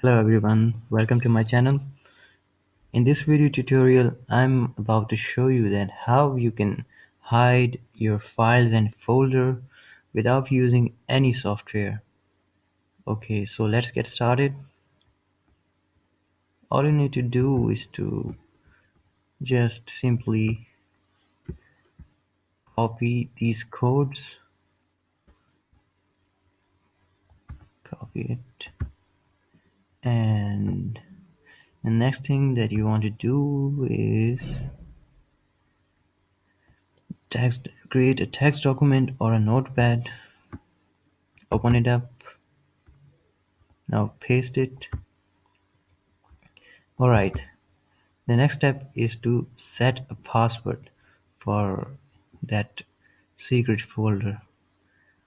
Hello everyone, welcome to my channel. In this video tutorial, I'm about to show you that how you can hide your files and folder without using any software. Okay, so let's get started. All you need to do is to just simply copy these codes, copy it, and the next thing that you want to do is text create a text document or a notepad. Open it up. Now paste it. Alright. The next step is to set a password for that secret folder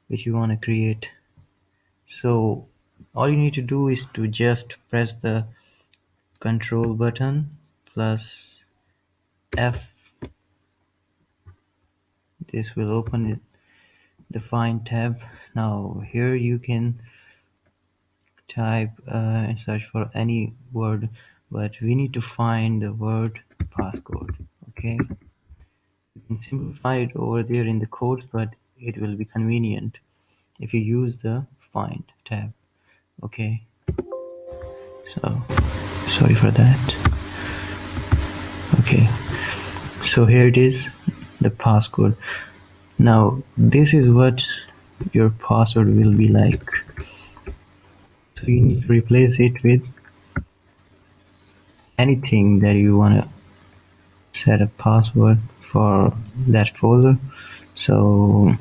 which you want to create. So all you need to do is to just press the control button plus F. This will open it the find tab. Now here you can type uh, and search for any word but we need to find the word passcode okay? You can simplify it over there in the codes but it will be convenient if you use the find tab okay. So sorry for that. Okay. So here it is the passcode. Now this is what your password will be like. So you need to replace it with anything that you want to set a password for that folder. So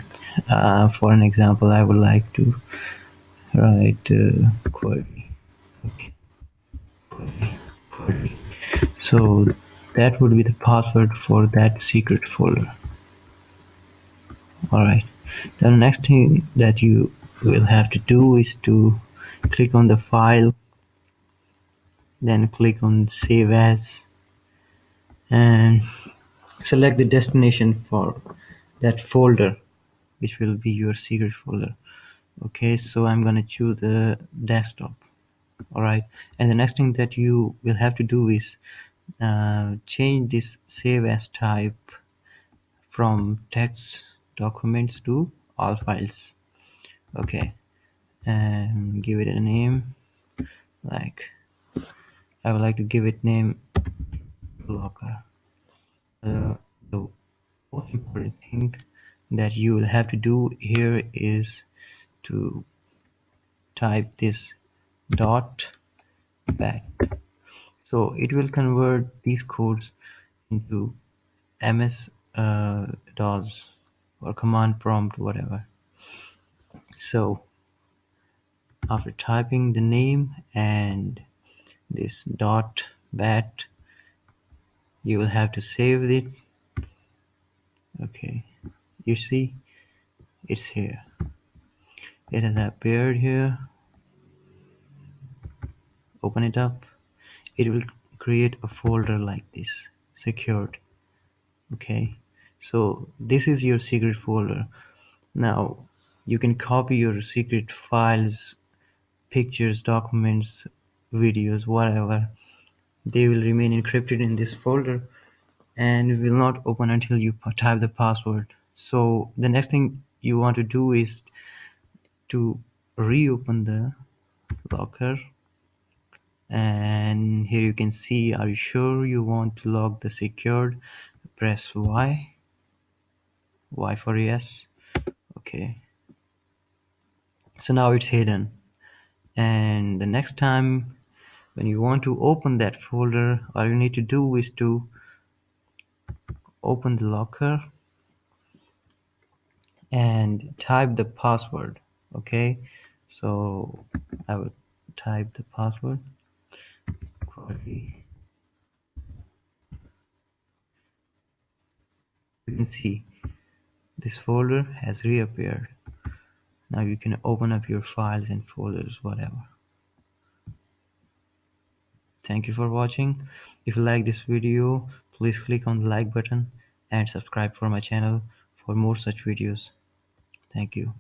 uh, for an example I would like to write uh, query. Okay. Query, query. so that would be the password for that secret folder. Alright. The next thing that you will have to do is to click on the file then click on save as and select the destination for that folder which will be your secret folder okay so I'm gonna choose the desktop. Alright and the next thing that you will have to do is uh, change this save as type from text documents to all files. Okay and give it a name like I would like to give it name locker uh, the most important thing that you will have to do here is to type this dot bat. So it will convert these codes into ms uh, DOS or command prompt whatever. So after typing the name and this dot bat you will have to save it. Okay you see it's here it has appeared here. Open it up. It will create a folder like this secured. Okay? So this is your secret folder. Now you can copy your secret files pictures documents videos whatever. They will remain encrypted in this folder and will not open until you type the password. So the next thing you want to do is to reopen the locker. And here you can see are you sure you want to lock the secured? Press Y. Y for yes. Okay. So now it's hidden. And the next time when you want to open that folder all you need to do is to open the locker and type the password okay? So I will type the password. Query you can see this folder has reappeared. Now you can open up your files and folders whatever. Thank you for watching. If you like this video please click on the like button and subscribe for my channel for more such videos. Thank you